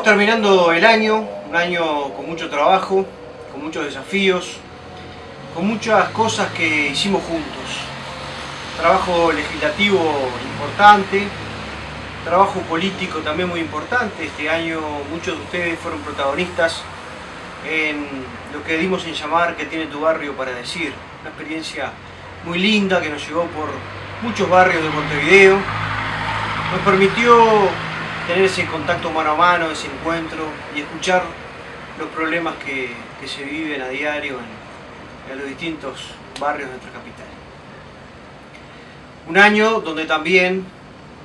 Estamos terminando el año, un año con mucho trabajo, con muchos desafíos, con muchas cosas que hicimos juntos. Trabajo legislativo importante, trabajo político también muy importante. Este año muchos de ustedes fueron protagonistas en lo que dimos en llamar que tiene tu barrio para decir. Una experiencia muy linda que nos llevó por muchos barrios de Montevideo. Nos permitió tener ese contacto mano a mano, ese encuentro y escuchar los problemas que, se viven a diario en, los distintos barrios de nuestra capital. Un año donde también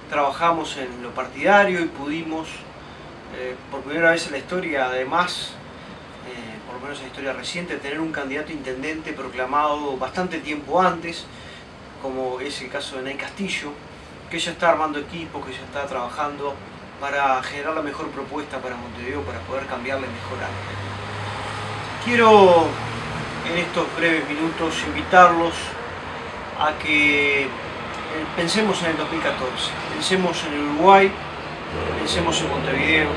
trabajamos en lo partidario y pudimos, eh, por primera vez en la historia, además, eh, por lo menos en la historia reciente, tener un candidato intendente proclamado bastante tiempo antes, como es el caso de Nay Castillo, que ya está armando equipo, que ya está trabajando para generar la mejor propuesta para Montevideo, para poder cambiarla y mejorarla. Quiero en estos breves minutos invitarlos a que eh, pensemos en el 2014, pensemos en el Uruguay, pensemos en Montevideo,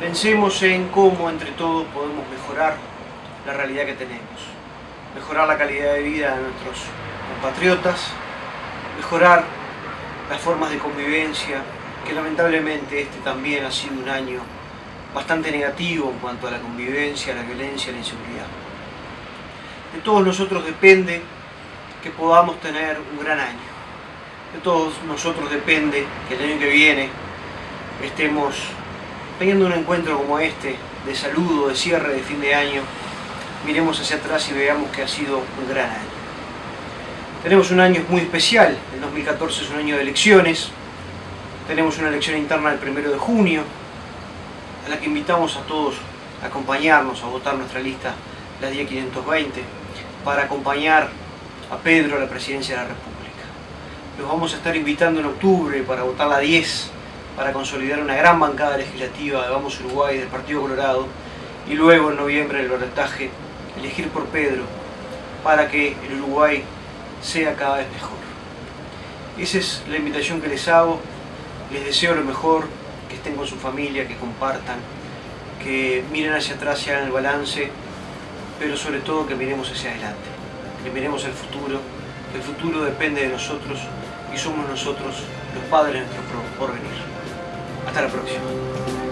pensemos en cómo entre todos podemos mejorar la realidad que tenemos, mejorar la calidad de vida de nuestros compatriotas, mejorar las formas de convivencia, que lamentablemente este también ha sido un año bastante negativo en cuanto a la convivencia, la violencia, la inseguridad. De todos nosotros depende que podamos tener un gran año. De todos nosotros depende que el año que viene estemos teniendo un encuentro como este, de saludo, de cierre de fin de año, miremos hacia atrás y veamos que ha sido un gran año. Tenemos un año muy especial, el 2014 es un año de elecciones, tenemos una elección interna el primero de junio, a la que invitamos a todos a acompañarnos, a votar nuestra lista, la 10520, para acompañar a Pedro a la presidencia de la República. Los vamos a estar invitando en octubre para votar la 10, para consolidar una gran bancada legislativa de Vamos Uruguay del Partido Colorado, y luego en noviembre en el balotaje elegir por Pedro para que el Uruguay sea cada vez mejor. Esa es la invitación que les hago les deseo lo mejor, que estén con su familia, que compartan, que miren hacia atrás y hagan el balance, pero sobre todo que miremos hacia adelante, que miremos el futuro, que el futuro depende de nosotros y somos nosotros los padres de nuestro porvenir. Hasta la próxima.